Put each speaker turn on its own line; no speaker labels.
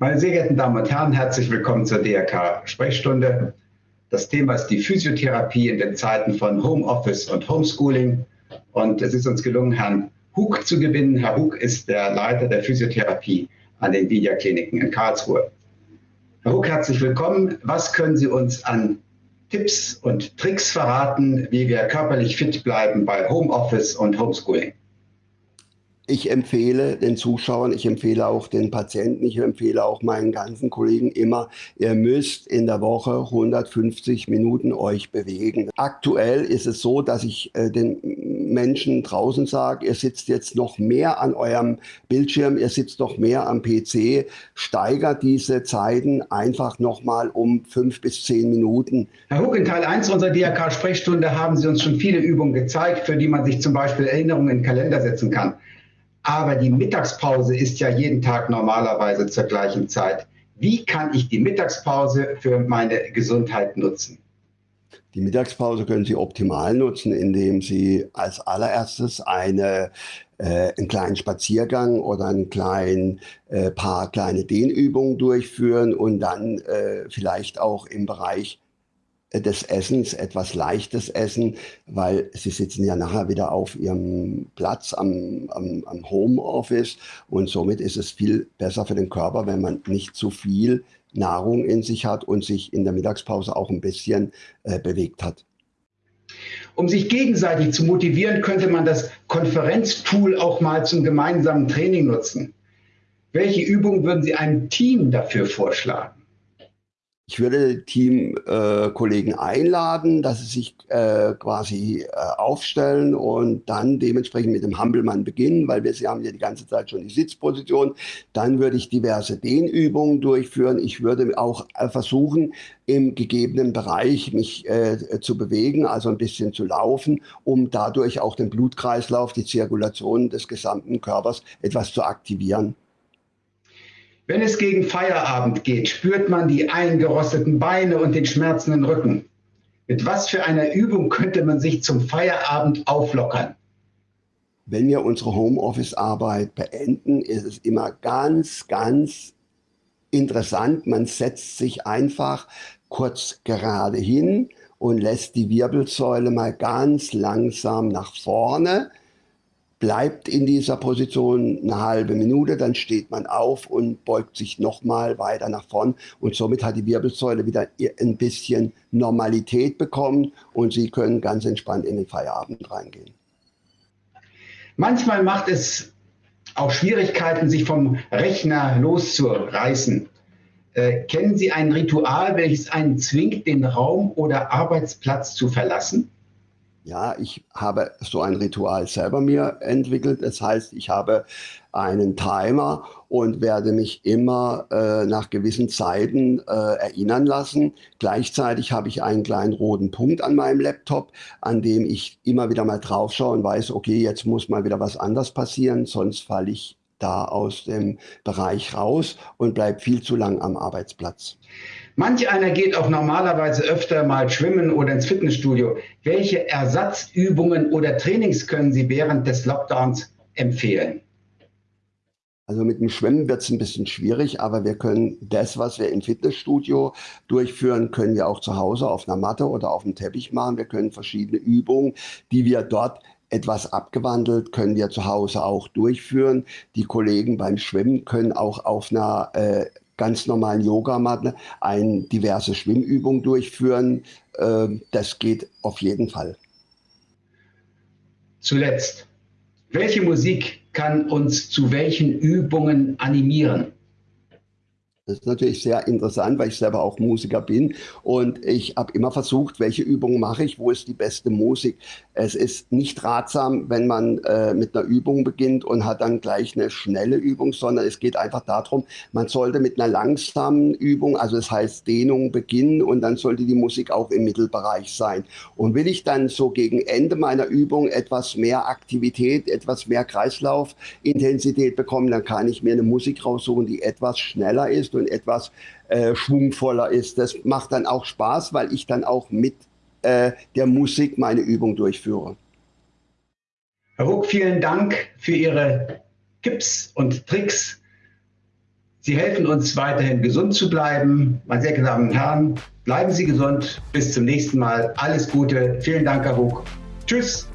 Meine sehr geehrten Damen und Herren, herzlich willkommen zur DRK-Sprechstunde. Das Thema ist die Physiotherapie in den Zeiten von Homeoffice und Homeschooling. Und es ist uns gelungen, Herrn Hug zu gewinnen. Herr Hug ist der Leiter der Physiotherapie an den Vidia-Kliniken in Karlsruhe. Herr Hug, herzlich willkommen. Was können Sie uns an Tipps und Tricks verraten, wie wir körperlich fit bleiben bei Homeoffice und Homeschooling?
Ich empfehle den Zuschauern, ich empfehle auch den Patienten, ich empfehle auch meinen ganzen Kollegen immer, ihr müsst in der Woche 150 Minuten euch bewegen. Aktuell ist es so, dass ich äh, den Menschen draußen sage, ihr sitzt jetzt noch mehr an eurem Bildschirm, ihr sitzt noch mehr am PC, steigert diese Zeiten einfach nochmal um fünf bis zehn Minuten.
Herr Huck, in Teil 1 unserer DRK-Sprechstunde haben Sie uns schon viele Übungen gezeigt, für die man sich zum Beispiel Erinnerungen in den Kalender setzen kann. Aber die Mittagspause ist ja jeden Tag normalerweise zur gleichen Zeit. Wie kann ich die Mittagspause für meine Gesundheit nutzen?
Die Mittagspause können Sie optimal nutzen, indem Sie als allererstes eine, äh, einen kleinen Spaziergang oder ein klein, äh, paar kleine Dehnübungen durchführen und dann äh, vielleicht auch im Bereich des Essens, etwas leichtes Essen, weil sie sitzen ja nachher wieder auf ihrem Platz am, am, am Homeoffice und somit ist es viel besser für den Körper, wenn man nicht zu viel Nahrung in sich hat und sich in der Mittagspause auch ein bisschen äh, bewegt hat.
Um sich gegenseitig zu motivieren, könnte man das Konferenztool auch mal zum gemeinsamen Training nutzen. Welche Übungen würden Sie einem Team dafür vorschlagen?
Ich würde Teamkollegen äh, einladen, dass sie sich äh, quasi äh, aufstellen und dann dementsprechend mit dem Hampelmann beginnen, weil wir sie haben ja die ganze Zeit schon die Sitzposition. Dann würde ich diverse Dehnübungen durchführen. Ich würde auch äh, versuchen, im gegebenen Bereich mich äh, zu bewegen, also ein bisschen zu laufen, um dadurch auch den Blutkreislauf, die Zirkulation des gesamten Körpers etwas zu aktivieren.
Wenn es gegen Feierabend geht, spürt man die eingerosteten Beine und den schmerzenden Rücken. Mit was für einer Übung könnte man sich zum Feierabend auflockern?
Wenn wir unsere Homeoffice-Arbeit beenden, ist es immer ganz, ganz interessant. Man setzt sich einfach kurz gerade hin und lässt die Wirbelsäule mal ganz langsam nach vorne bleibt in dieser Position eine halbe Minute, dann steht man auf und beugt sich nochmal weiter nach vorn und somit hat die Wirbelsäule wieder ein bisschen Normalität bekommen und Sie können ganz entspannt in den Feierabend reingehen.
Manchmal macht es auch Schwierigkeiten, sich vom Rechner loszureißen. Äh, kennen Sie ein Ritual, welches einen zwingt, den Raum oder Arbeitsplatz zu verlassen?
Ja, ich habe so ein Ritual selber mir entwickelt. Das heißt, ich habe einen Timer und werde mich immer äh, nach gewissen Zeiten äh, erinnern lassen. Gleichzeitig habe ich einen kleinen roten Punkt an meinem Laptop, an dem ich immer wieder mal drauf schaue und weiß, okay, jetzt muss mal wieder was anders passieren, sonst falle ich da aus dem Bereich raus und bleibe viel zu lang am Arbeitsplatz.
Manch einer geht auch normalerweise öfter mal schwimmen oder ins Fitnessstudio. Welche Ersatzübungen oder Trainings können Sie während des Lockdowns empfehlen?
Also mit dem Schwimmen wird es ein bisschen schwierig, aber wir können das, was wir im Fitnessstudio durchführen, können wir auch zu Hause auf einer Matte oder auf dem Teppich machen. Wir können verschiedene Übungen, die wir dort etwas abgewandelt, können wir zu Hause auch durchführen. Die Kollegen beim Schwimmen können auch auf einer äh, ganz normalen Yogamatte eine diverse Schwimmübung durchführen. Ähm, das geht auf jeden Fall.
Zuletzt, welche Musik kann uns zu welchen Übungen animieren?
Das ist natürlich sehr interessant, weil ich selber auch Musiker bin und ich habe immer versucht, welche Übungen mache ich, wo ist die beste Musik. Es ist nicht ratsam, wenn man äh, mit einer Übung beginnt und hat dann gleich eine schnelle Übung, sondern es geht einfach darum, man sollte mit einer langsamen Übung, also das heißt Dehnung beginnen und dann sollte die Musik auch im Mittelbereich sein. Und will ich dann so gegen Ende meiner Übung etwas mehr Aktivität, etwas mehr Kreislaufintensität bekommen, dann kann ich mir eine Musik raussuchen, die etwas schneller ist und etwas äh, schwungvoller ist. Das macht dann auch Spaß, weil ich dann auch mit äh, der Musik meine Übung durchführe.
Herr Ruck, vielen Dank für Ihre Tipps und Tricks Sie helfen uns weiterhin gesund zu bleiben. Meine sehr geehrten Damen und Herren, bleiben Sie gesund. Bis zum nächsten Mal. Alles Gute. Vielen Dank, Herr Hug. Tschüss.